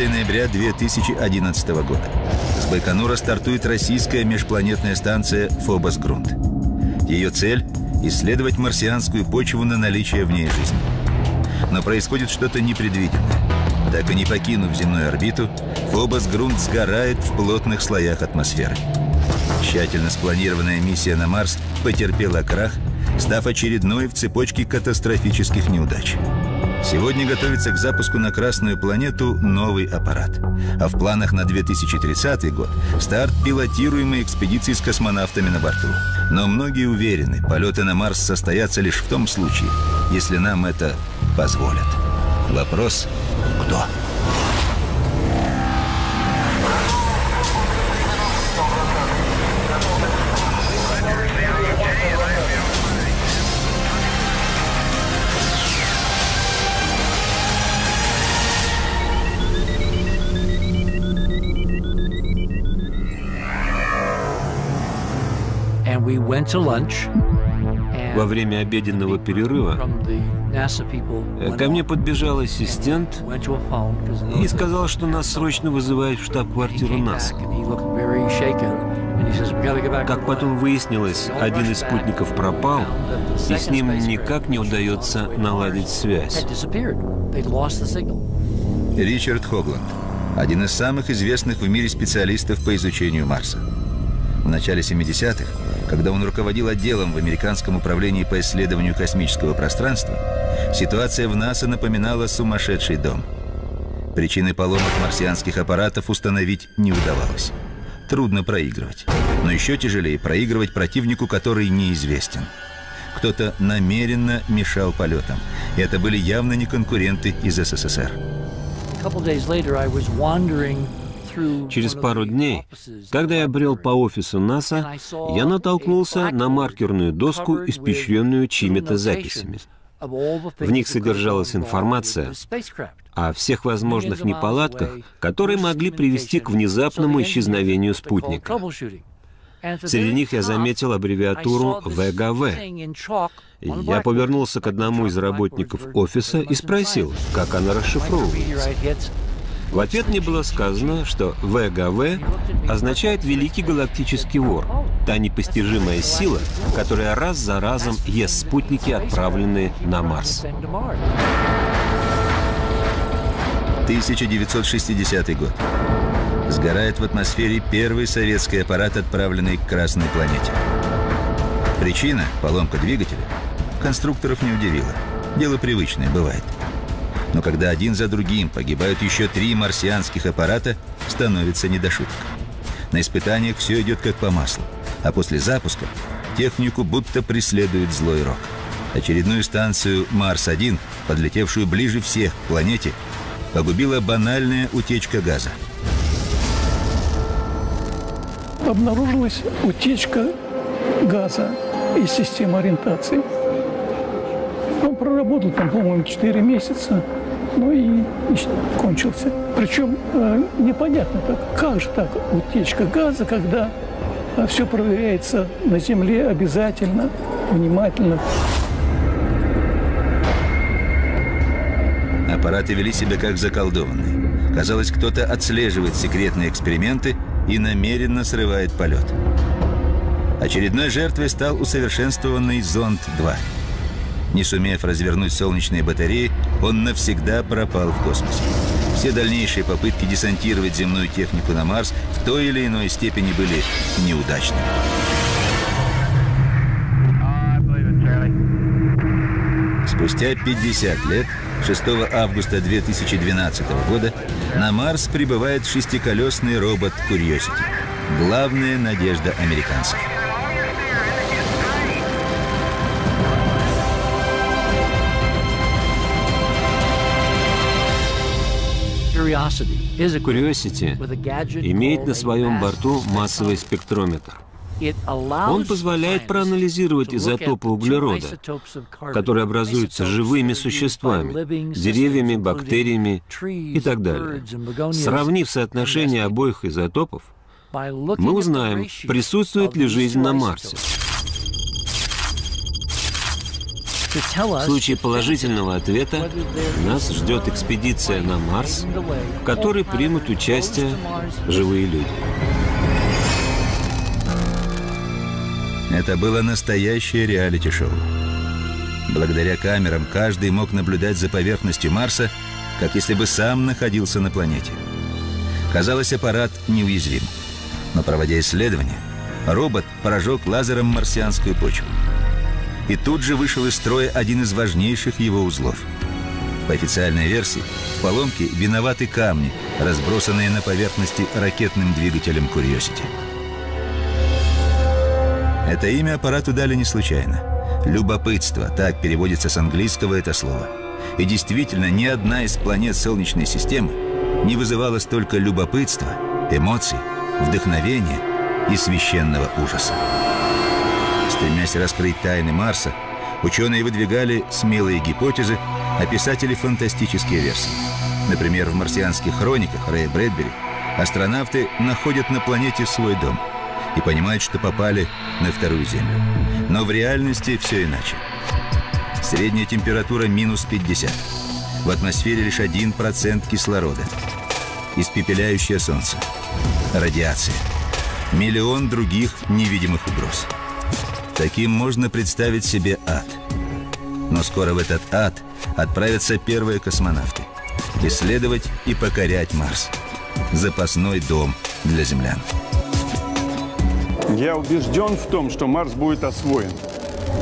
9 ноября 2011 года. С Байконура стартует российская межпланетная станция «Фобос-Грунт». Ее цель – исследовать марсианскую почву на наличие в ней жизни. Но происходит что-то непредвиденное. Так и не покинув земную орбиту, Фобос-Грунт сгорает в плотных слоях атмосферы. Тщательно спланированная миссия на Марс потерпела крах, став очередной в цепочке катастрофических неудач. Сегодня готовится к запуску на Красную планету новый аппарат. А в планах на 2030 год старт пилотируемой экспедиции с космонавтами на борту. Но многие уверены, полеты на Марс состоятся лишь в том случае, если нам это позволят. Вопрос – кто? Во время обеденного перерыва ко мне подбежал ассистент и сказал, что нас срочно вызывают в штаб-квартиру НАСА. Как потом выяснилось, один из спутников пропал, и с ним никак не удается наладить связь. Ричард Хогланд, один из самых известных в мире специалистов по изучению Марса. В начале 70-х когда он руководил отделом в Американском управлении по исследованию космического пространства, ситуация в НАСА напоминала сумасшедший дом. Причины поломок марсианских аппаратов установить не удавалось. Трудно проигрывать. Но еще тяжелее проигрывать противнику, который неизвестен. Кто-то намеренно мешал полетам. И это были явно не конкуренты из СССР. Через пару дней, когда я брел по офису НАСА, я натолкнулся на маркерную доску, испещренную чьими-то записями. В них содержалась информация о всех возможных неполадках, которые могли привести к внезапному исчезновению спутника. Среди них я заметил аббревиатуру ВГВ. Я повернулся к одному из работников офиса и спросил, как она расшифровывается. В ответ мне было сказано, что ВГВ означает «Великий галактический вор», та непостижимая сила, которая раз за разом ест спутники, отправленные на Марс. 1960 год. Сгорает в атмосфере первый советский аппарат, отправленный к Красной планете. Причина – поломка двигателя – конструкторов не удивила. Дело привычное, бывает – но когда один за другим погибают еще три марсианских аппарата, становится не до шуток. На испытаниях все идет как по маслу, а после запуска технику будто преследует злой рок. Очередную станцию «Марс-1», подлетевшую ближе всех к планете, погубила банальная утечка газа. Обнаружилась утечка газа из системы ориентации. Он проработал там, по-моему, 4 месяца ну и, кончился. Причем э, непонятно, как, как же так утечка газа, когда э, все проверяется на Земле обязательно, внимательно. Аппараты вели себя как заколдованные. Казалось, кто-то отслеживает секретные эксперименты и намеренно срывает полет. Очередной жертвой стал усовершенствованный «Зонд-2». Не сумев развернуть солнечные батареи, он навсегда пропал в космосе. Все дальнейшие попытки десантировать земную технику на Марс в той или иной степени были неудачными. Спустя 50 лет, 6 августа 2012 года, на Марс прибывает шестиколесный робот Curiosity. Главная надежда американцев. Curiosity имеет на своем борту массовый спектрометр. Он позволяет проанализировать изотопы углерода, которые образуются живыми существами, деревьями, бактериями и так далее. Сравнив соотношение обоих изотопов, мы узнаем, присутствует ли жизнь на Марсе. В случае положительного ответа нас ждет экспедиция на Марс, в которой примут участие живые люди. Это было настоящее реалити-шоу. Благодаря камерам каждый мог наблюдать за поверхностью Марса, как если бы сам находился на планете. Казалось, аппарат неуязвим. Но проводя исследования, робот прожег лазером марсианскую почву. И тут же вышел из строя один из важнейших его узлов. По официальной версии, в поломке виноваты камни, разбросанные на поверхности ракетным двигателем Curiosity. Это имя аппарату дали не случайно. Любопытство, так переводится с английского это слово. И действительно, ни одна из планет Солнечной системы не вызывала столько любопытства, эмоций, вдохновения и священного ужаса. Стремясь раскрыть тайны Марса, ученые выдвигали смелые гипотезы, а писатели фантастические версии. Например, в марсианских хрониках Рэя Брэдбери астронавты находят на планете свой дом – и понимают, что попали на вторую Землю. Но в реальности все иначе. Средняя температура минус 50. В атмосфере лишь 1% кислорода. Испепеляющее солнце. Радиация. Миллион других невидимых угроз. Таким можно представить себе ад. Но скоро в этот ад отправятся первые космонавты. Исследовать и покорять Марс. Запасной дом для землян. Я убежден в том, что Марс будет освоен.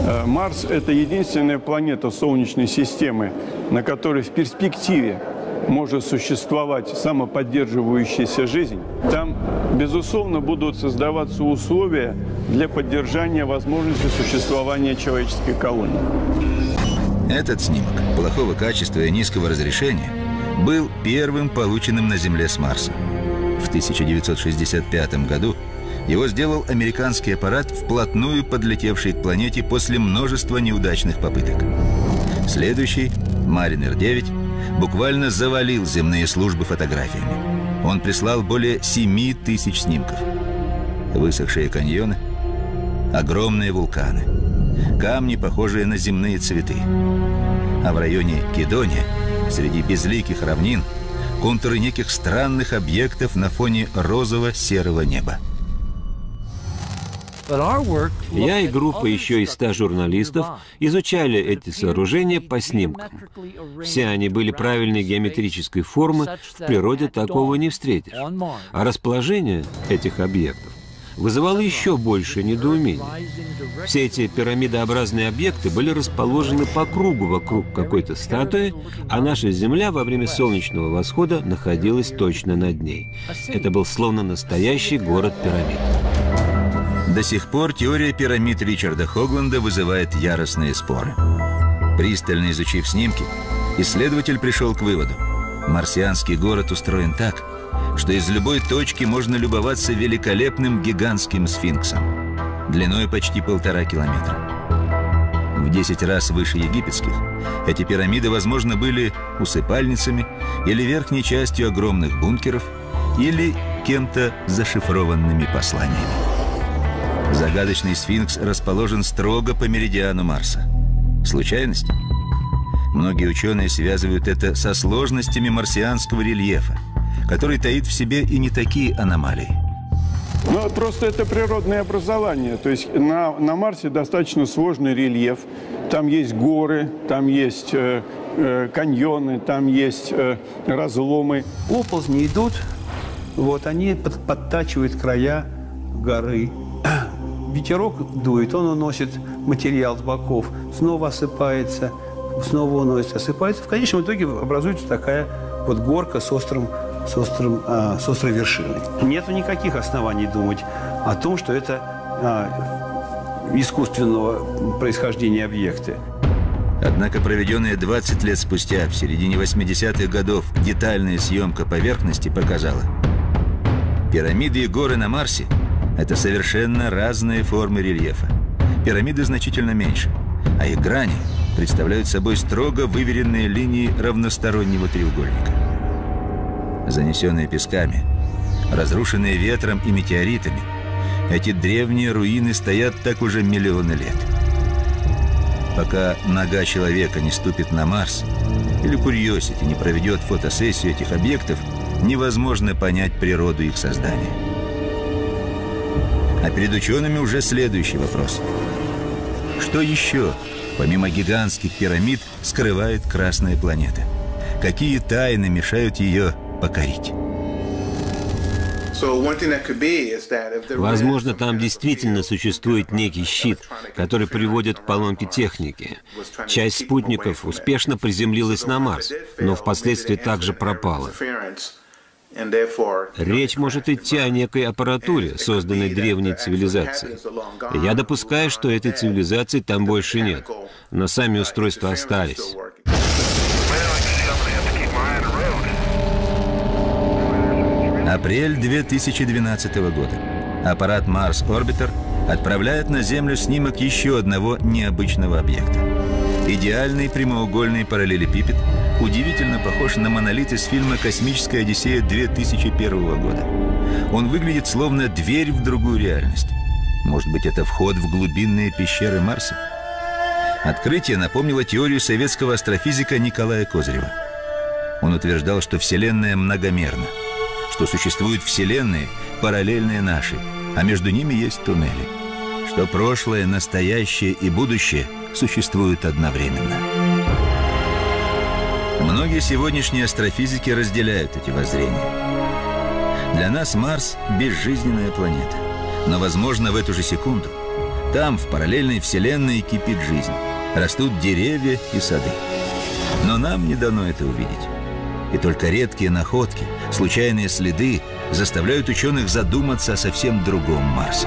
Э, Марс – это единственная планета Солнечной системы, на которой в перспективе может существовать самоподдерживающаяся жизнь. Безусловно, будут создаваться условия для поддержания возможности существования человеческой колонии. Этот снимок плохого качества и низкого разрешения был первым полученным на Земле с Марса. В 1965 году его сделал американский аппарат, вплотную подлетевший к планете после множества неудачных попыток. Следующий, Маринер-9, буквально завалил земные службы фотографиями. Он прислал более 7 тысяч снимков. Высохшие каньоны, огромные вулканы, камни, похожие на земные цветы. А в районе Кедония, среди безликих равнин, контуры неких странных объектов на фоне розово-серого неба. Я и группа еще из ста журналистов изучали эти сооружения по снимкам. Все они были правильной геометрической формы, в природе такого не встретишь. А расположение этих объектов вызывало еще больше недоумений. Все эти пирамидообразные объекты были расположены по кругу вокруг какой-то статуи, а наша Земля во время солнечного восхода находилась точно над ней. Это был словно настоящий город-пирамид. До сих пор теория пирамид Ричарда Хогланда вызывает яростные споры. Пристально изучив снимки, исследователь пришел к выводу. Марсианский город устроен так, что из любой точки можно любоваться великолепным гигантским сфинксом, длиной почти полтора километра. В 10 раз выше египетских эти пирамиды, возможно, были усыпальницами или верхней частью огромных бункеров, или кем-то зашифрованными посланиями. Загадочный сфинкс расположен строго по меридиану Марса. Случайность? Многие ученые связывают это со сложностями марсианского рельефа, который таит в себе и не такие аномалии. Ну, просто это природное образование. То есть на, на Марсе достаточно сложный рельеф. Там есть горы, там есть э, э, каньоны, там есть э, разломы. Оползни идут, вот они под, подтачивают края горы ветерок дует, он уносит материал с боков, снова осыпается, снова уносит, осыпается. В конечном итоге образуется такая вот горка с острым с, острым, а, с острой вершиной. Нет никаких оснований думать о том, что это а, искусственного происхождения объекты. Однако проведенная 20 лет спустя, в середине 80-х годов, детальная съемка поверхности показала, пирамиды и горы на Марсе это совершенно разные формы рельефа. Пирамиды значительно меньше, а их грани представляют собой строго выверенные линии равностороннего треугольника. Занесенные песками, разрушенные ветром и метеоритами, эти древние руины стоят так уже миллионы лет. Пока нога человека не ступит на Марс, или Курьосити не проведет фотосессию этих объектов, невозможно понять природу их создания. А перед учеными уже следующий вопрос. Что еще, помимо гигантских пирамид, скрывает Красная планета? Какие тайны мешают ее покорить? Возможно, там действительно существует некий щит, который приводит к поломке техники. Часть спутников успешно приземлилась на Марс, но впоследствии также пропала. Речь может идти о некой аппаратуре, созданной древней цивилизацией. Я допускаю, что этой цивилизации там больше нет, но сами устройства остались. Апрель 2012 года. Аппарат Mars Orbiter отправляет на Землю снимок еще одного необычного объекта. Идеальный прямоугольный параллелепипед удивительно похож на монолит из фильма «Космическая Одиссея» 2001 года. Он выглядит словно дверь в другую реальность. Может быть, это вход в глубинные пещеры Марса? Открытие напомнило теорию советского астрофизика Николая Козырева. Он утверждал, что Вселенная многомерна – что существуют вселенные, параллельные нашей, а между ними есть туннели. Что прошлое, настоящее и будущее существуют одновременно. Многие сегодняшние астрофизики разделяют эти воззрения. Для нас Марс – безжизненная планета. Но, возможно, в эту же секунду там, в параллельной вселенной, кипит жизнь. Растут деревья и сады. Но нам не дано это увидеть. И только редкие находки, случайные следы заставляют ученых задуматься о совсем другом Марсе.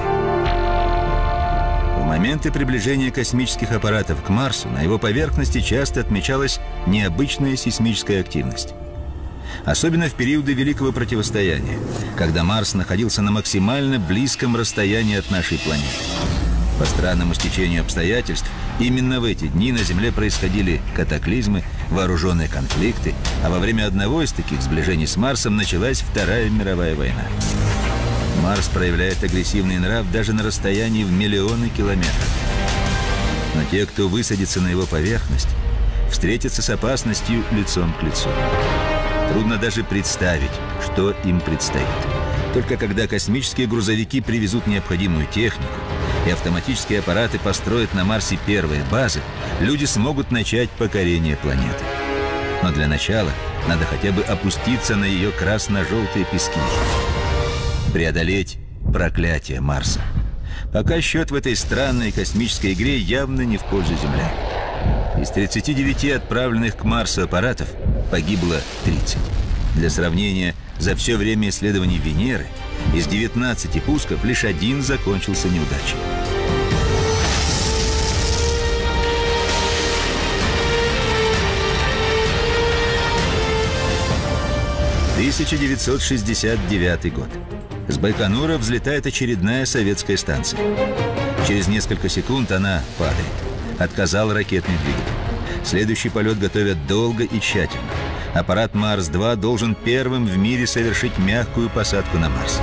Моменты приближения космических аппаратов к Марсу на его поверхности часто отмечалась необычная сейсмическая активность. Особенно в периоды Великого Противостояния, когда Марс находился на максимально близком расстоянии от нашей планеты. По странному стечению обстоятельств, именно в эти дни на Земле происходили катаклизмы, вооруженные конфликты, а во время одного из таких сближений с Марсом началась Вторая мировая война. Марс проявляет агрессивный нрав даже на расстоянии в миллионы километров. Но те, кто высадится на его поверхность, встретятся с опасностью лицом к лицу. Трудно даже представить, что им предстоит. Только когда космические грузовики привезут необходимую технику, и автоматические аппараты построят на Марсе первые базы, люди смогут начать покорение планеты. Но для начала надо хотя бы опуститься на ее красно-желтые пески. Преодолеть проклятие Марса. Пока счет в этой странной космической игре явно не в пользу Земли. Из 39 отправленных к Марсу аппаратов погибло 30. Для сравнения, за все время исследований Венеры – из 19 пусков лишь один закончился неудачей. «1969 год. С Байконура взлетает очередная советская станция. Через несколько секунд она падает. Отказал ракетный двигатель. Следующий полет готовят долго и тщательно. Аппарат Марс-2 должен первым в мире совершить мягкую посадку на Марс.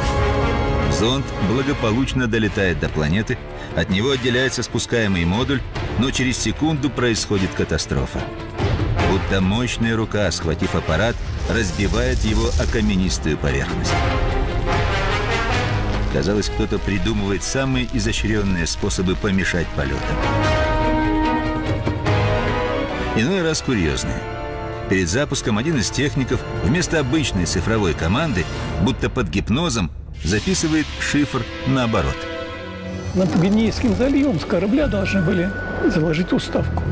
Зонд благополучно долетает до планеты, от него отделяется спускаемый модуль, но через секунду происходит катастрофа. Будто мощная рука, схватив аппарат, разбивает его о каменистую поверхность. Казалось, кто-то придумывает самые изощренные способы помешать полетам. Иной раз курьезные. Перед запуском один из техников вместо обычной цифровой команды, будто под гипнозом, записывает шифр наоборот. Над Гвинейским заливом с корабля должны были заложить уставку.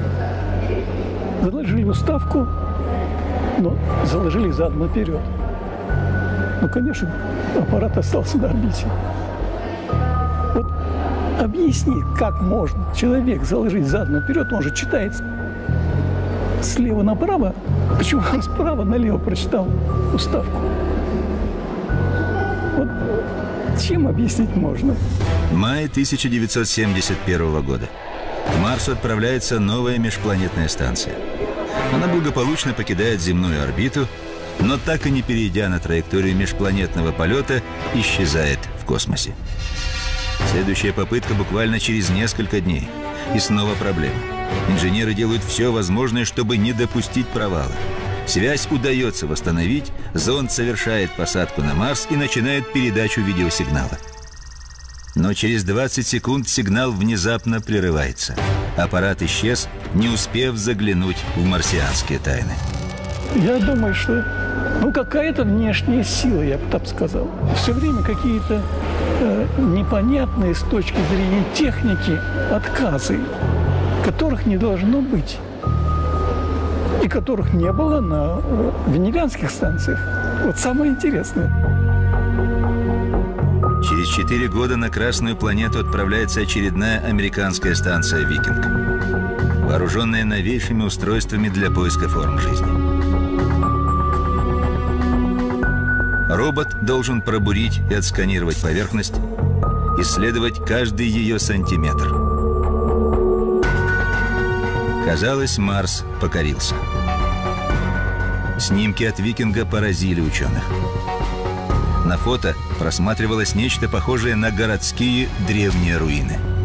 Заложили уставку, но заложили задом наперед. Ну, конечно, аппарат остался на орбите. Вот объясни, как можно человек заложить задом наперед, он же читает слева направо, почему он справа налево прочитал уставку? Вот чем объяснить можно? Май 1971 года. К Марсу отправляется новая межпланетная станция. Она благополучно покидает земную орбиту, но так и не перейдя на траекторию межпланетного полета, исчезает в космосе. Следующая попытка буквально через несколько дней. И снова проблема. Инженеры делают все возможное, чтобы не допустить провала. Связь удается восстановить, зонд совершает посадку на Марс и начинает передачу видеосигнала. Но через 20 секунд сигнал внезапно прерывается. Аппарат исчез, не успев заглянуть в марсианские тайны. Я думаю, что ну, какая-то внешняя сила, я бы так сказал. Все время какие-то э, непонятные с точки зрения техники отказы, которых не должно быть. И которых не было на э, венерианских станциях. Вот самое интересное. Через четыре года на Красную планету отправляется очередная американская станция «Викинг», вооруженная новейшими устройствами для поиска форм жизни. Робот должен пробурить и отсканировать поверхность, исследовать каждый ее сантиметр. Казалось, Марс покорился. Снимки от викинга поразили ученых. На фото просматривалось нечто похожее на городские древние руины –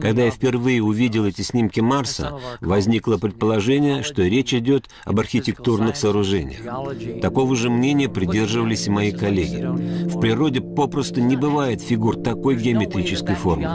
Когда я впервые увидел эти снимки Марса, возникло предположение, что речь идет об архитектурных сооружениях. Такого же мнения придерживались и мои коллеги. В природе попросту не бывает фигур такой геометрической формы.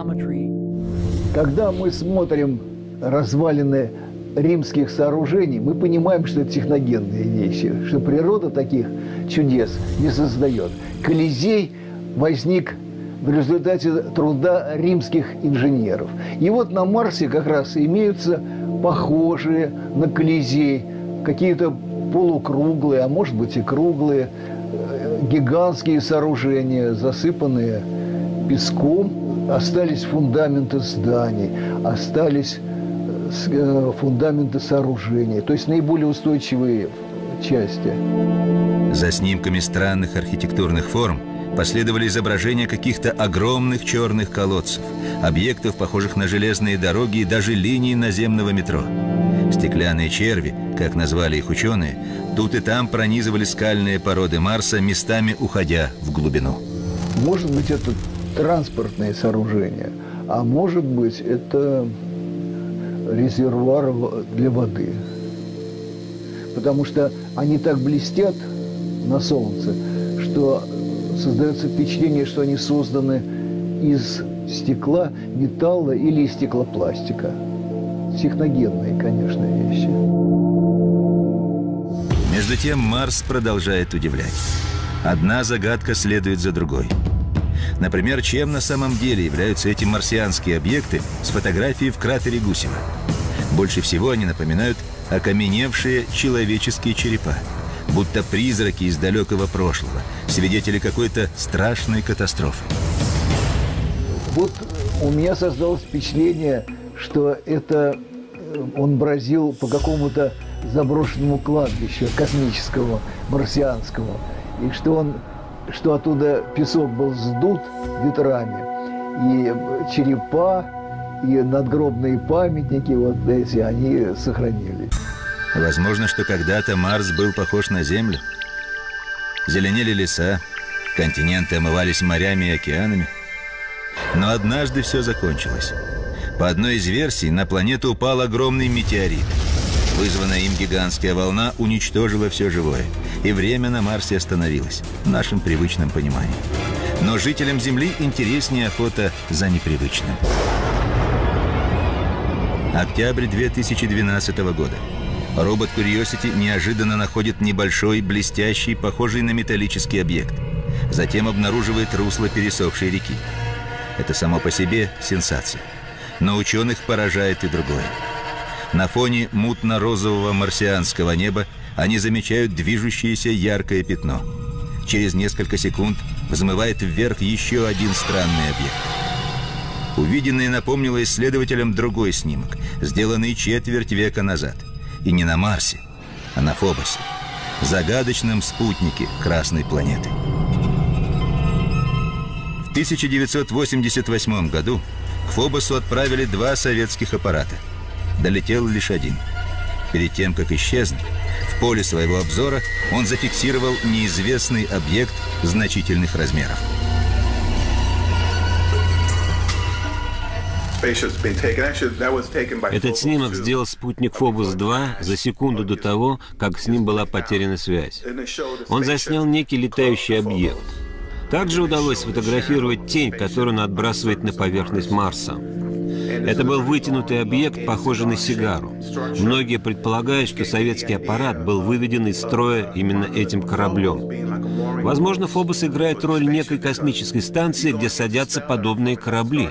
Когда мы смотрим развалины римских сооружений, мы понимаем, что это техногенные вещи, что природа таких чудес не создает. Колизей возник в результате труда римских инженеров. И вот на Марсе как раз имеются похожие на Колизей, какие-то полукруглые, а может быть и круглые, э, гигантские сооружения, засыпанные песком. Остались фундаменты зданий, остались э, э, фундаменты сооружений, то есть наиболее устойчивые части. За снимками странных архитектурных форм последовали изображения каких-то огромных черных колодцев, объектов, похожих на железные дороги и даже линии наземного метро. Стеклянные черви, как назвали их ученые, тут и там пронизывали скальные породы Марса, местами уходя в глубину. Может быть, это транспортное сооружение, а может быть, это резервуар для воды. Потому что они так блестят на солнце, что создается впечатление, что они созданы из стекла, металла или из стеклопластика. Техногенные, конечно, вещи. Между тем Марс продолжает удивлять. Одна загадка следует за другой. Например, чем на самом деле являются эти марсианские объекты с фотографией в кратере Гусева? Больше всего они напоминают окаменевшие человеческие черепа будто призраки из далекого прошлого, свидетели какой-то страшной катастрофы. Вот у меня создалось впечатление, что это э, он бродил по какому-то заброшенному кладбищу космического, марсианского, и что он, что оттуда песок был сдут ветрами, и черепа, и надгробные памятники, вот эти, они сохранились. Возможно, что когда-то Марс был похож на Землю. Зеленели леса, континенты омывались морями и океанами. Но однажды все закончилось. По одной из версий, на планету упал огромный метеорит. Вызванная им гигантская волна уничтожила все живое. И время на Марсе остановилось, в нашем привычном понимании. Но жителям Земли интереснее охота за непривычным. Октябрь 2012 года. Робот Curiosity неожиданно находит небольшой, блестящий, похожий на металлический объект. Затем обнаруживает русло пересохшей реки. Это само по себе сенсация. Но ученых поражает и другое. На фоне мутно-розового марсианского неба они замечают движущееся яркое пятно. Через несколько секунд взмывает вверх еще один странный объект. Увиденное напомнило исследователям другой снимок, сделанный четверть века назад – и не на Марсе, а на Фобосе, загадочном спутнике Красной планеты. В 1988 году к Фобосу отправили два советских аппарата. Долетел лишь один. Перед тем, как исчезнуть, в поле своего обзора он зафиксировал неизвестный объект значительных размеров. Этот снимок сделал спутник Фобос-2 за секунду до того, как с ним была потеряна связь. Он заснял некий летающий объект. Также удалось сфотографировать тень, которую он отбрасывает на поверхность Марса. Это был вытянутый объект, похожий на сигару. Многие предполагают, что советский аппарат был выведен из строя именно этим кораблем. Возможно, Фобос играет роль некой космической станции, где садятся подобные корабли.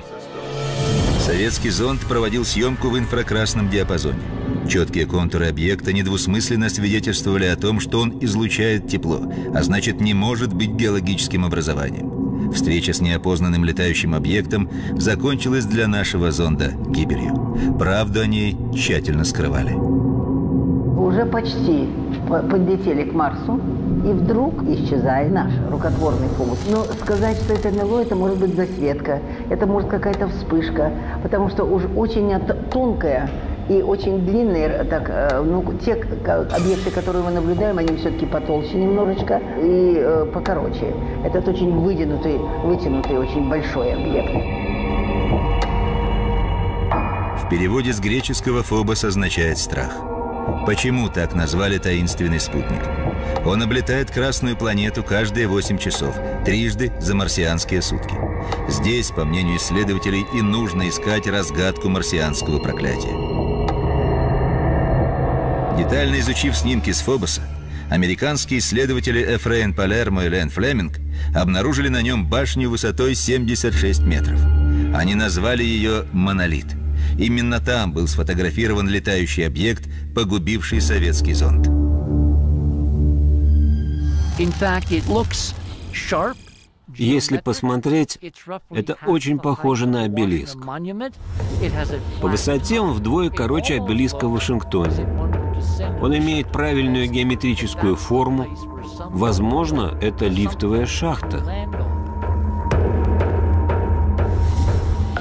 Советский зонд проводил съемку в инфракрасном диапазоне. Четкие контуры объекта недвусмысленно свидетельствовали о том, что он излучает тепло, а значит не может быть биологическим образованием. Встреча с неопознанным летающим объектом закончилась для нашего зонда гибелью. Правду о ней тщательно скрывали. Уже почти подлетели к Марсу, и вдруг исчезает наш рукотворный фокус. Но сказать, что это НЛО, это может быть засветка, это может какая-то вспышка, потому что уж очень тонкая и очень длинные, так, э, ну, те объекты, которые мы наблюдаем, они все-таки потолще немножечко и э, покороче. Этот очень вытянутый, вытянутый, очень большой объект. В переводе с греческого «фобос» означает «страх». Почему так назвали таинственный спутник? Он облетает Красную планету каждые 8 часов, трижды за марсианские сутки. Здесь, по мнению исследователей, и нужно искать разгадку марсианского проклятия. Детально изучив снимки с Фобоса, американские исследователи Эфрейн Палермо и Лен Флеминг обнаружили на нем башню высотой 76 метров. Они назвали ее «Монолит». Именно там был сфотографирован летающий объект, погубивший советский зонд. Если посмотреть, это очень похоже на обелиск. По высоте он вдвое короче обелиска в Вашингтоне. Он имеет правильную геометрическую форму. Возможно, это лифтовая шахта.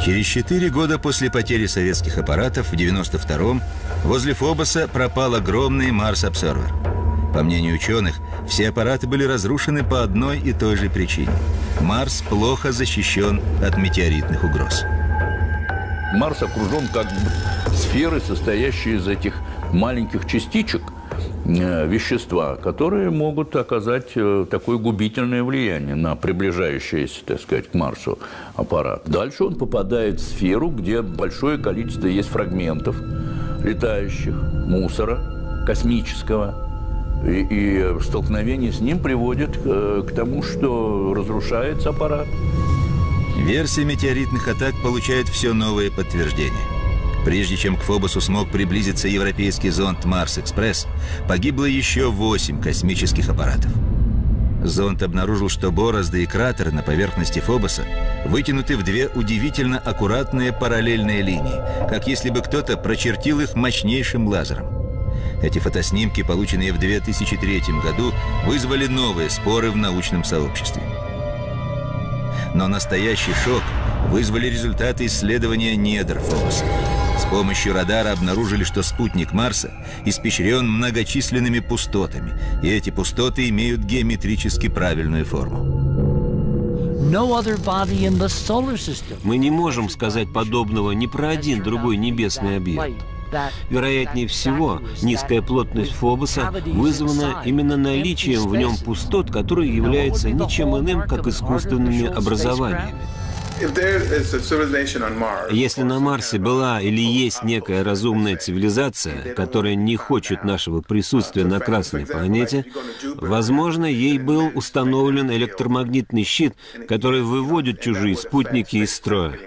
Через четыре года после потери советских аппаратов в 92-м возле Фобоса пропал огромный Марс-обсервер. По мнению ученых, все аппараты были разрушены по одной и той же причине. Марс плохо защищен от метеоритных угроз. Марс окружен как бы сферой, состоящей из этих маленьких частичек – вещества, которые могут оказать э, такое губительное влияние на приближающийся, так сказать, к Марсу аппарат. Дальше он попадает в сферу, где большое количество есть фрагментов летающих, мусора космического, и, и столкновение с ним приводит к, э, к тому, что разрушается аппарат. Версия метеоритных атак получает все новые подтверждения. Прежде чем к Фобосу смог приблизиться европейский зонд «Марс-Экспресс», погибло еще восемь космических аппаратов. Зонд обнаружил, что борозды и кратеры на поверхности Фобоса вытянуты в две удивительно аккуратные параллельные линии, как если бы кто-то прочертил их мощнейшим лазером. Эти фотоснимки, полученные в 2003 году, вызвали новые споры в научном сообществе. Но настоящий шок вызвали результаты исследования недр Фобоса. С помощью радара обнаружили, что спутник Марса испещрен многочисленными пустотами, и эти пустоты имеют геометрически правильную форму. Мы не можем сказать подобного ни про один другой небесный объект. Вероятнее всего, низкая плотность Фобоса вызвана именно наличием в нем пустот, которые являются ничем иным, как искусственными образованиями. Если на Марсе была или есть некая разумная цивилизация, которая не хочет нашего присутствия на Красной планете, возможно, ей был установлен электромагнитный щит, который выводит чужие спутники из строя.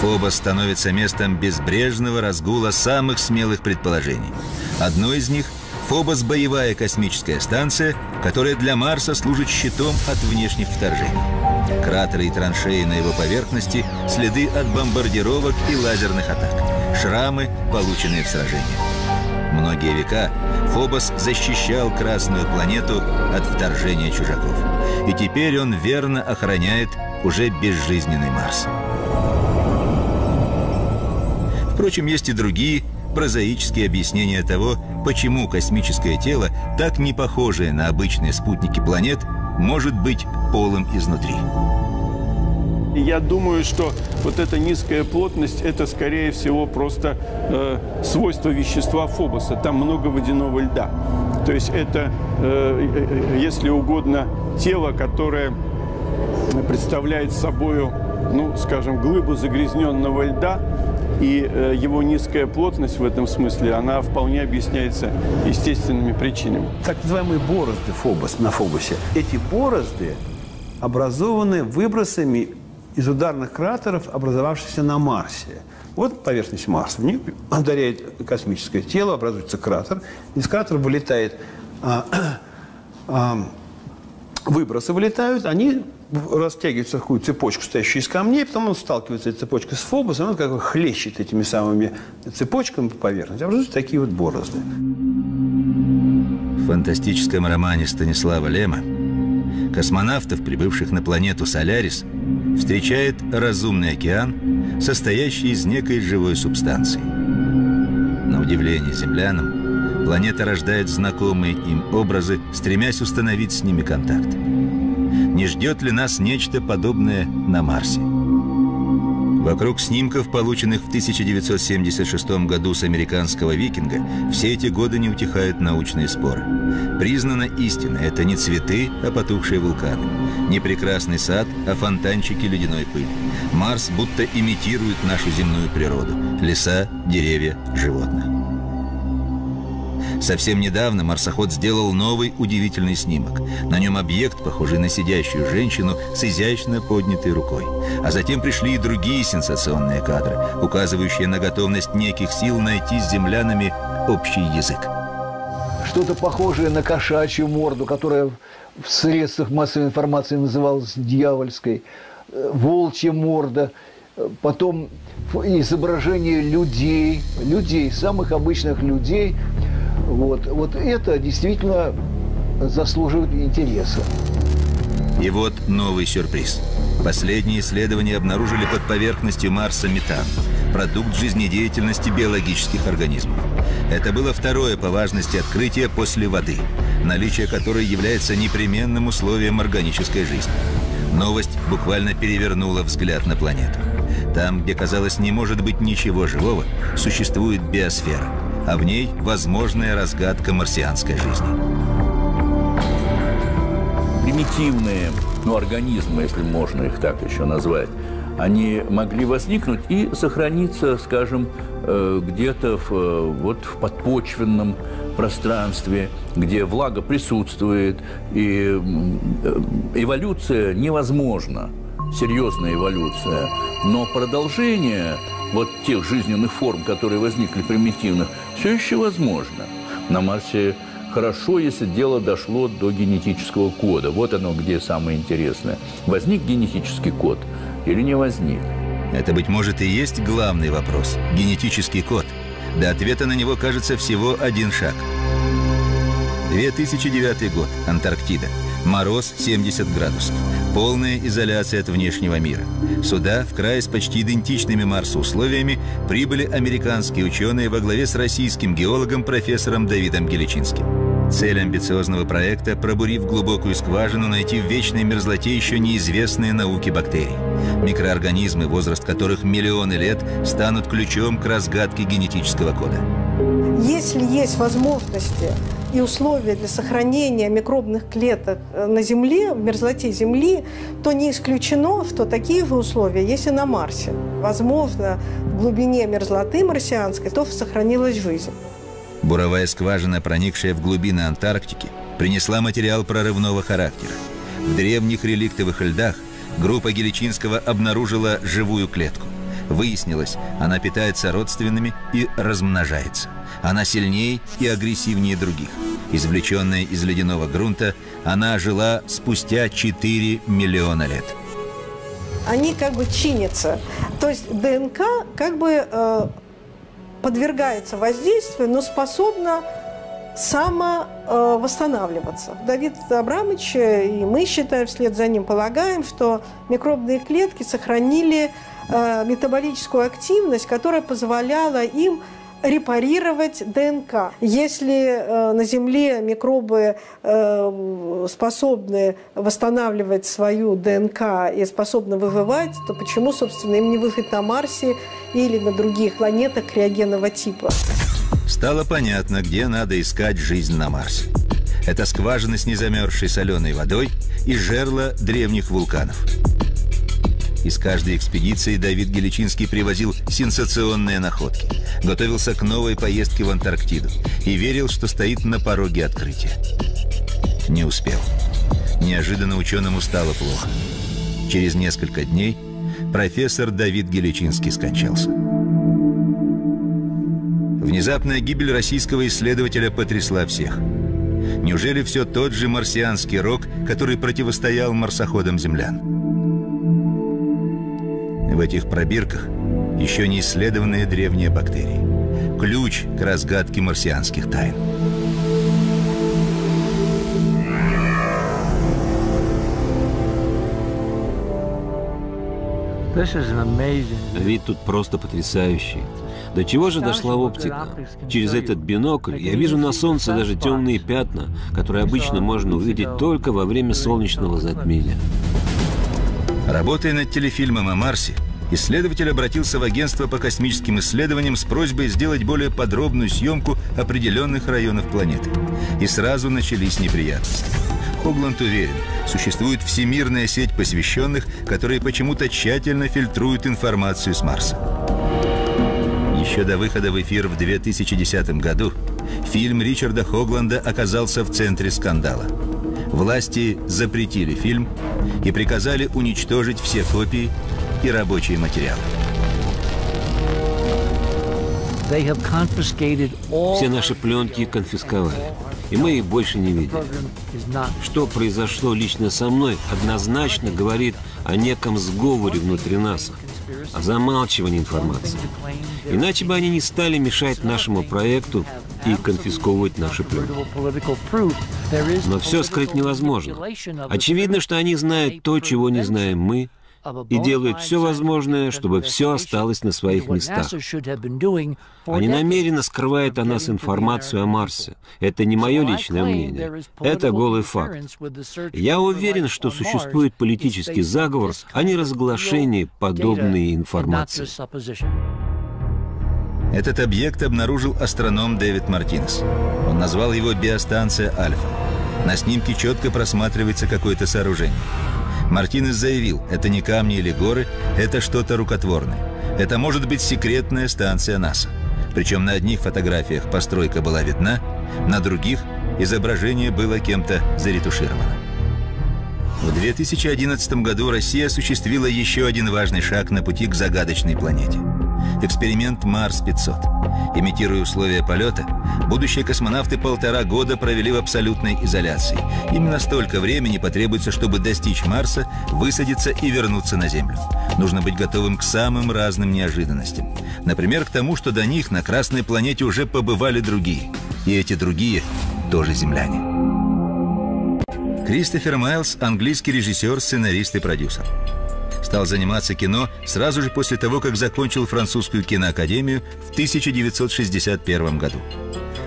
Фобос становится местом безбрежного разгула самых смелых предположений. Одно из них — Фобос – боевая космическая станция, которая для Марса служит щитом от внешних вторжений. Кратеры и траншеи на его поверхности – следы от бомбардировок и лазерных атак, шрамы, полученные в сражениях. Многие века Фобос защищал Красную планету от вторжения чужаков. И теперь он верно охраняет уже безжизненный Марс. Впрочем, есть и другие прозаические объяснения того, почему космическое тело, так не похожее на обычные спутники планет, может быть полым изнутри. Я думаю, что вот эта низкая плотность – это, скорее всего, просто э, свойство вещества Фобоса. Там много водяного льда. То есть это, э, э, если угодно, тело, которое представляет собой, ну, скажем, глыбу загрязненного льда, и э, его низкая плотность в этом смысле, она вполне объясняется естественными причинами. Так называемые борозды Фобос, на Фобосе. Эти борозды образованы выбросами из ударных кратеров, образовавшихся на Марсе. Вот поверхность Марса. В ударяет космическое тело, образуется кратер. Из кратера вылетает а, а, выбросы вылетают, они растягиваются в такую цепочку, стоящую из камней, потом он сталкивается этой цепочкой с Фобосом, он как бы хлещет этими самыми цепочками по поверхности, образуются такие вот борозды. В фантастическом романе Станислава Лема космонавтов, прибывших на планету Солярис, встречает разумный океан, состоящий из некой живой субстанции. На удивление землянам, планета рождает знакомые им образы, стремясь установить с ними контакт. Не ждет ли нас нечто подобное на Марсе? Вокруг снимков, полученных в 1976 году с американского «Викинга», все эти годы не утихают научные споры. Признана истина – это не цветы, а потухшие вулканы. Не прекрасный сад, а фонтанчики ледяной пыли. Марс будто имитирует нашу земную природу – леса, деревья, животных. Совсем недавно марсоход сделал новый удивительный снимок. На нем объект, похожий на сидящую женщину с изящно поднятой рукой. А затем пришли и другие сенсационные кадры, указывающие на готовность неких сил найти с землянами общий язык. Что-то похожее на кошачью морду, которая в средствах массовой информации называлась дьявольской. Э, волчья морда. Э, потом изображение людей, людей, самых обычных людей – вот, вот это действительно заслуживает интереса. И вот новый сюрприз. Последние исследования обнаружили под поверхностью Марса метан, продукт жизнедеятельности биологических организмов. Это было второе по важности открытие после воды, наличие которой является непременным условием органической жизни. Новость буквально перевернула взгляд на планету. Там, где, казалось, не может быть ничего живого, существует биосфера – а в ней возможная разгадка марсианской жизни. Примитивные ну, организмы, если можно их так еще назвать, они могли возникнуть и сохраниться, скажем, э, где-то в, э, вот, в подпочвенном пространстве, где влага присутствует, и э, эволюция невозможна, серьезная эволюция. Но продолжение вот тех жизненных форм, которые возникли примитивных, все еще возможно. На Марсе хорошо, если дело дошло до генетического кода. Вот оно где самое интересное. Возник генетический код или не возник? Это, быть может, и есть главный вопрос – генетический код. До ответа на него, кажется, всего один шаг. 2009 год. Антарктида. Мороз 70 градусов. Полная изоляция от внешнего мира. Сюда, в край с почти идентичными Марсу условиями, прибыли американские ученые во главе с российским геологом профессором Давидом Геличинским. Цель амбициозного проекта – пробурив глубокую скважину, найти в вечной мерзлоте еще неизвестные науки бактерий. Микроорганизмы, возраст которых миллионы лет, станут ключом к разгадке генетического кода. Если есть возможности и условия для сохранения микробных клеток э, на Земле, в мерзлоте Земли, то не исключено, что такие же условия есть и на Марсе. Возможно, в глубине мерзлоты марсианской то сохранилась жизнь. Буровая скважина, проникшая в глубины Антарктики, принесла материал прорывного характера. В древних реликтовых льдах группа Геличинского обнаружила живую клетку. Выяснилось, она питается родственными и размножается – она сильнее и агрессивнее других. Извлеченная из ледяного грунта, она жила спустя 4 миллиона лет. Они как бы чинятся. То есть ДНК как бы э, подвергается воздействию, но способна самовосстанавливаться. Э, Давид Абрамович и мы, считаем, вслед за ним полагаем, что микробные клетки сохранили метаболическую активность, которая позволяла им репарировать ДНК. Если э, на Земле микробы э, способны восстанавливать свою ДНК и способны выживать, то почему, собственно, им не выжить на Марсе или на других планетах криогенного типа? Стало понятно, где надо искать жизнь на Марсе. Это скважины с незамерзшей соленой водой и жерла древних вулканов. Из каждой экспедиции Давид Геличинский привозил сенсационные находки, готовился к новой поездке в Антарктиду и верил, что стоит на пороге открытия. Не успел. Неожиданно ученому стало плохо. Через несколько дней профессор Давид Геличинский скончался. Внезапная гибель российского исследователя потрясла всех. Неужели все тот же марсианский рок, который противостоял марсоходам землян? В этих пробирках еще не исследованные древние бактерии. Ключ к разгадке марсианских тайн. Вид тут просто потрясающий. До чего же дошла оптика? Через этот бинокль я вижу на солнце даже темные пятна, которые обычно можно увидеть только во время солнечного затмения. Работая над телефильмом о Марсе, исследователь обратился в агентство по космическим исследованиям с просьбой сделать более подробную съемку определенных районов планеты. И сразу начались неприятности. Хогланд уверен, существует всемирная сеть посвященных, которые почему-то тщательно фильтруют информацию с Марса. Еще до выхода в эфир в 2010 году фильм Ричарда Хогланда оказался в центре скандала. Власти запретили фильм и приказали уничтожить все копии и рабочие материалы. Все наши пленки конфисковали, и мы их больше не видели. Что произошло лично со мной, однозначно говорит о неком сговоре внутри нас, о замалчивании информации. Иначе бы они не стали мешать нашему проекту и конфисковывать наши пленки. Но все скрыть невозможно. Очевидно, что они знают то, чего не знаем мы, и делают все возможное, чтобы все осталось на своих местах. Они намеренно скрывают о нас информацию о Марсе. Это не мое личное мнение. Это голый факт. Я уверен, что существует политический заговор, а не разглашение подобной информации. Этот объект обнаружил астроном Дэвид Мартинес. Он назвал его биостанция Альфа. На снимке четко просматривается какое-то сооружение. Мартинес заявил, это не камни или горы, это что-то рукотворное. Это может быть секретная станция НАСА. Причем на одних фотографиях постройка была видна, на других изображение было кем-то заретушировано. В 2011 году Россия осуществила еще один важный шаг на пути к загадочной планете – эксперимент Марс-500. Имитируя условия полета, будущие космонавты полтора года провели в абсолютной изоляции. Именно столько времени потребуется, чтобы достичь Марса, высадиться и вернуться на Землю. Нужно быть готовым к самым разным неожиданностям. Например, к тому, что до них на Красной планете уже побывали другие. И эти другие тоже земляне. Кристофер Майлз – английский режиссер, сценарист и продюсер стал заниматься кино сразу же после того, как закончил французскую киноакадемию в 1961 году.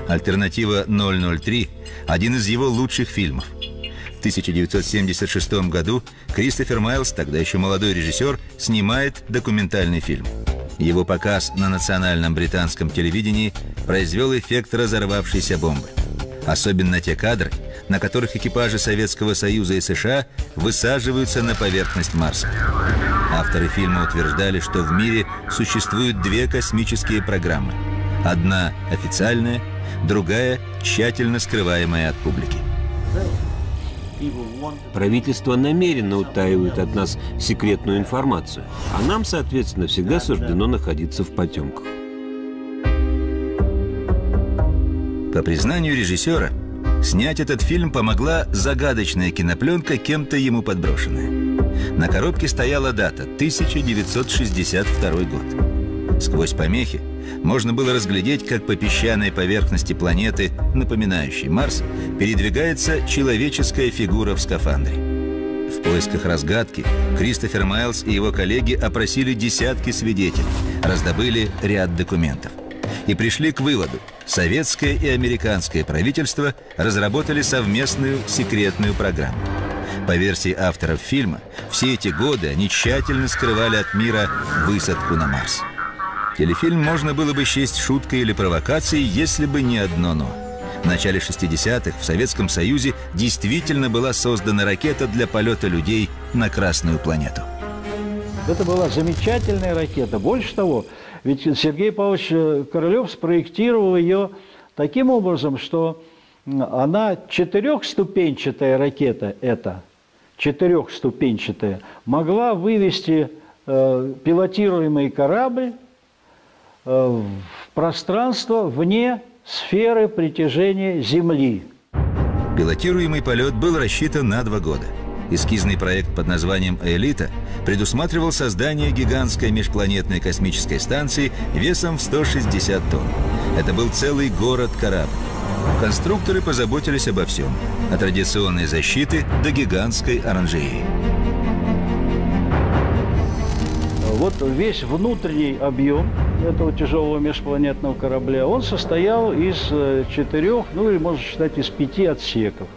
«Альтернатива 003» – один из его лучших фильмов. В 1976 году Кристофер Майлз, тогда еще молодой режиссер, снимает документальный фильм. Его показ на национальном британском телевидении произвел эффект разорвавшейся бомбы. Особенно те кадры, на которых экипажи Советского Союза и США высаживаются на поверхность Марса. Авторы фильма утверждали, что в мире существуют две космические программы. Одна официальная, другая тщательно скрываемая от публики. Правительство намеренно утаивает от нас секретную информацию, а нам, соответственно, всегда суждено находиться в потемках. По признанию режиссера, Снять этот фильм помогла загадочная кинопленка, кем-то ему подброшенная. На коробке стояла дата – 1962 год. Сквозь помехи можно было разглядеть, как по песчаной поверхности планеты, напоминающей Марс, передвигается человеческая фигура в скафандре. В поисках разгадки Кристофер Майлз и его коллеги опросили десятки свидетелей, раздобыли ряд документов – и пришли к выводу – советское и американское правительство разработали совместную секретную программу. По версии авторов фильма, все эти годы они тщательно скрывали от мира высадку на Марс. Телефильм можно было бы счесть шуткой или провокацией, если бы не одно «но». В начале 60-х в Советском Союзе действительно была создана ракета для полета людей на Красную планету. Это была замечательная ракета. Больше того, ведь Сергей Павлович э, Королев спроектировал ее таким образом, что она четырехступенчатая ракета эта, четырехступенчатая, могла вывести э, пилотируемый корабль э, в пространство вне сферы притяжения Земли. Пилотируемый полет был рассчитан на два года – Эскизный проект под названием «Элита» предусматривал создание гигантской межпланетной космической станции весом в 160 тонн. Это был целый город-корабль. Конструкторы позаботились обо всем, от традиционной защиты до гигантской оранжереи. Вот весь внутренний объем этого тяжелого межпланетного корабля, он состоял из э, четырех, ну или можно считать из пяти отсеков.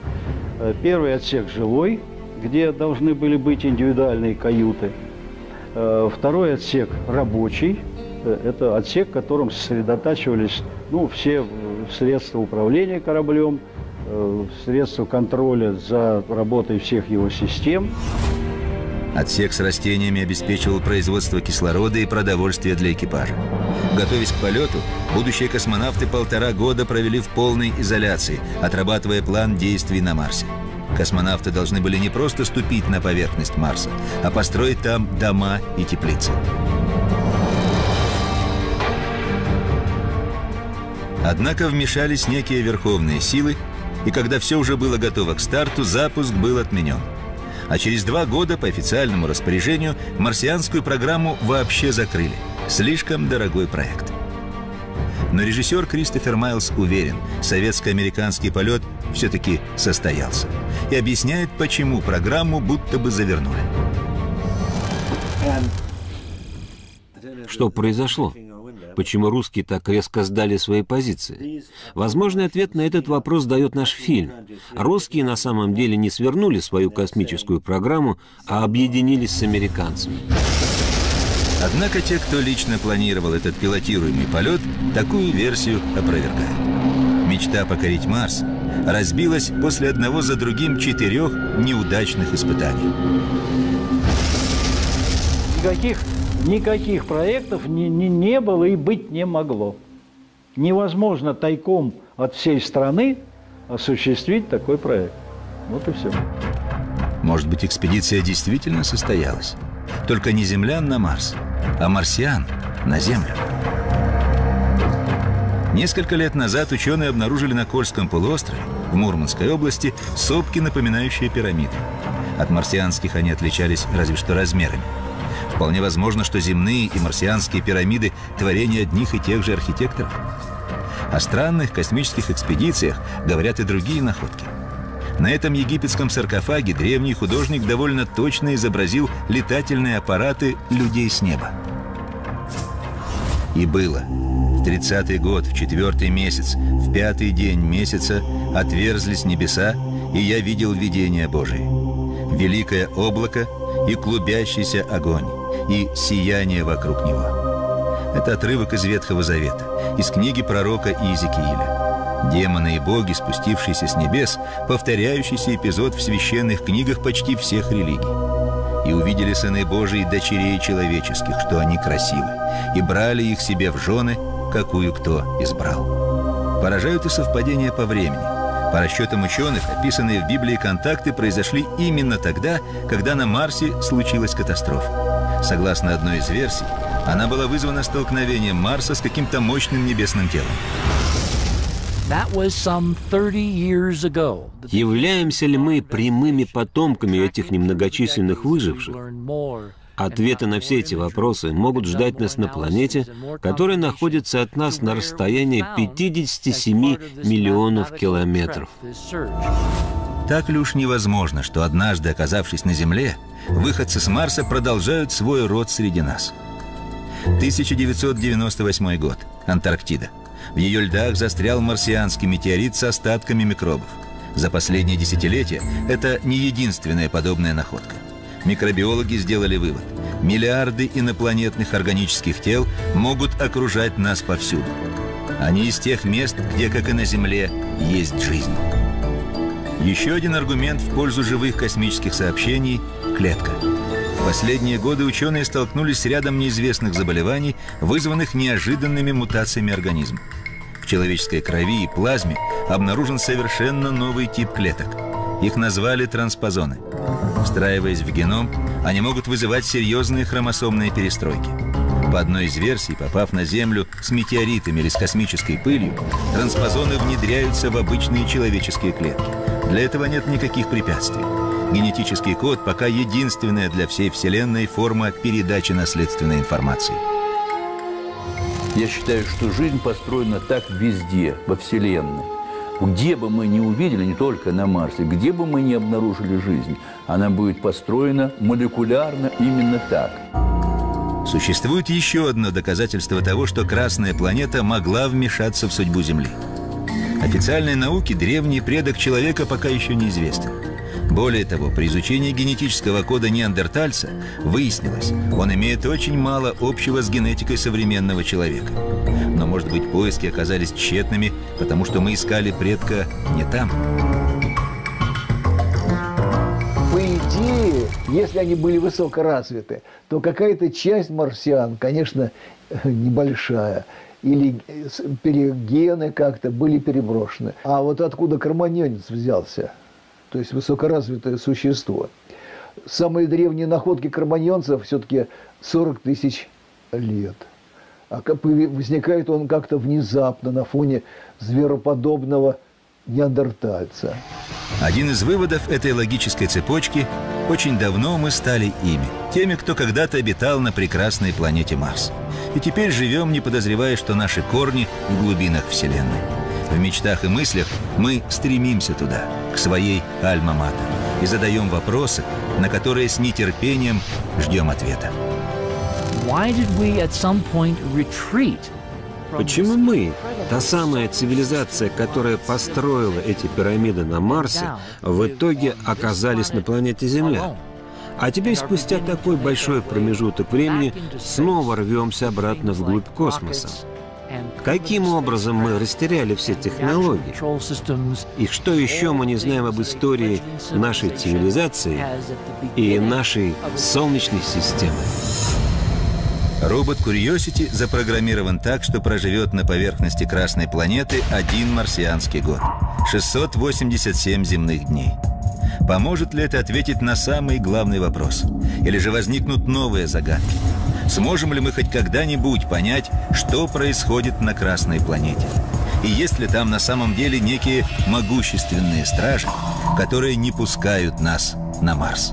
Э, первый отсек жилой, где должны были быть индивидуальные каюты. Э, второй отсек рабочий. Э, это отсек, в котором сосредотачивались ну, все средства управления кораблем, э, средства контроля за работой всех его систем. Отсек с растениями обеспечивал производство кислорода и продовольствия для экипажа. Готовясь к полету, будущие космонавты полтора года провели в полной изоляции, отрабатывая план действий на Марсе. Космонавты должны были не просто ступить на поверхность Марса, а построить там дома и теплицы. Однако вмешались некие верховные силы, и когда все уже было готово к старту, запуск был отменен. А через два года по официальному распоряжению марсианскую программу вообще закрыли. Слишком дорогой проект. Но режиссер Кристофер Майлз уверен, советско-американский полет все-таки состоялся. И объясняет, почему программу будто бы завернули. Что произошло? Почему русские так резко сдали свои позиции? Возможный ответ на этот вопрос дает наш фильм. Русские на самом деле не свернули свою космическую программу, а объединились с американцами. Однако те, кто лично планировал этот пилотируемый полет, такую версию опровергают. Мечта покорить Марс разбилась после одного за другим четырех неудачных испытаний. Никаких, никаких проектов не, не, не было и быть не могло. Невозможно тайком от всей страны осуществить такой проект. Вот и все. Может быть, экспедиция действительно состоялась? Только не землян на Марс, а марсиан на Землю. Несколько лет назад ученые обнаружили на Кольском полуострове, в Мурманской области, сопки, напоминающие пирамиды. От марсианских они отличались разве что размерами. Вполне возможно, что земные и марсианские пирамиды – творение одних и тех же архитекторов. О странных космических экспедициях говорят и другие находки – на этом египетском саркофаге древний художник довольно точно изобразил летательные аппараты людей с неба. И было. В тридцатый год, в четвертый месяц, в пятый день месяца отверзлись небеса, и я видел видение Божие. Великое облако и клубящийся огонь, и сияние вокруг него. Это отрывок из Ветхого Завета, из книги пророка Иезекииля. Демоны и боги, спустившиеся с небес, повторяющийся эпизод в священных книгах почти всех религий. И увидели сыны Божии дочерей человеческих, что они красивы, и брали их себе в жены, какую кто избрал. Поражают и совпадения по времени. По расчетам ученых, описанные в Библии контакты произошли именно тогда, когда на Марсе случилась катастрофа. Согласно одной из версий, она была вызвана столкновением Марса с каким-то мощным небесным телом. Являемся ли мы прямыми потомками этих немногочисленных выживших? Ответы на все эти вопросы могут ждать нас на планете, которая находится от нас на расстоянии 57 миллионов километров. Так ли уж невозможно, что однажды, оказавшись на Земле, выходцы с Марса продолжают свой род среди нас? 1998 год. Антарктида. В ее льдах застрял марсианский метеорит с остатками микробов. За последние десятилетия это не единственная подобная находка. Микробиологи сделали вывод. Миллиарды инопланетных органических тел могут окружать нас повсюду. Они из тех мест, где, как и на Земле, есть жизнь. Еще один аргумент в пользу живых космических сообщений – клетка. Последние годы ученые столкнулись с рядом неизвестных заболеваний, вызванных неожиданными мутациями организма. В человеческой крови и плазме обнаружен совершенно новый тип клеток. Их назвали транспозоны. Встраиваясь в геном, они могут вызывать серьезные хромосомные перестройки. По одной из версий, попав на Землю с метеоритами или с космической пылью, транспозоны внедряются в обычные человеческие клетки. Для этого нет никаких препятствий. Генетический код пока единственная для всей Вселенной форма передачи наследственной информации. Я считаю, что жизнь построена так везде, во Вселенной. Где бы мы ни увидели, не только на Марсе, где бы мы ни обнаружили жизнь, она будет построена молекулярно именно так. Существует еще одно доказательство того, что Красная планета могла вмешаться в судьбу Земли. Официальной науке древний предок человека пока еще неизвестен. Более того, при изучении генетического кода неандертальца выяснилось, он имеет очень мало общего с генетикой современного человека. Но, может быть, поиски оказались тщетными, потому что мы искали предка не там. По идее, если они были высокоразвиты, то какая-то часть марсиан, конечно, небольшая, или гены как-то были переброшены. А вот откуда карманьонец взялся? То есть высокоразвитое существо. Самые древние находки карманьонцев все-таки 40 тысяч лет. А возникает он как-то внезапно на фоне звероподобного неандертальца. Один из выводов этой логической цепочки – очень давно мы стали ими, теми, кто когда-то обитал на прекрасной планете Марс. И теперь живем, не подозревая, что наши корни в глубинах Вселенной. В мечтах и мыслях мы стремимся туда, к своей Альма-Матер, и задаем вопросы, на которые с нетерпением ждем ответа. Почему мы, та самая цивилизация, которая построила эти пирамиды на Марсе, в итоге оказались на планете Земля? А теперь, спустя такой большой промежуток времени, снова рвемся обратно вглубь космоса. Каким образом мы растеряли все технологии? И что еще мы не знаем об истории нашей цивилизации и нашей Солнечной системы? Робот Curiosity запрограммирован так, что проживет на поверхности Красной планеты один марсианский год. 687 земных дней. Поможет ли это ответить на самый главный вопрос? Или же возникнут новые загадки? Сможем ли мы хоть когда-нибудь понять, что происходит на Красной планете? И есть ли там на самом деле некие могущественные стражи, которые не пускают нас на Марс?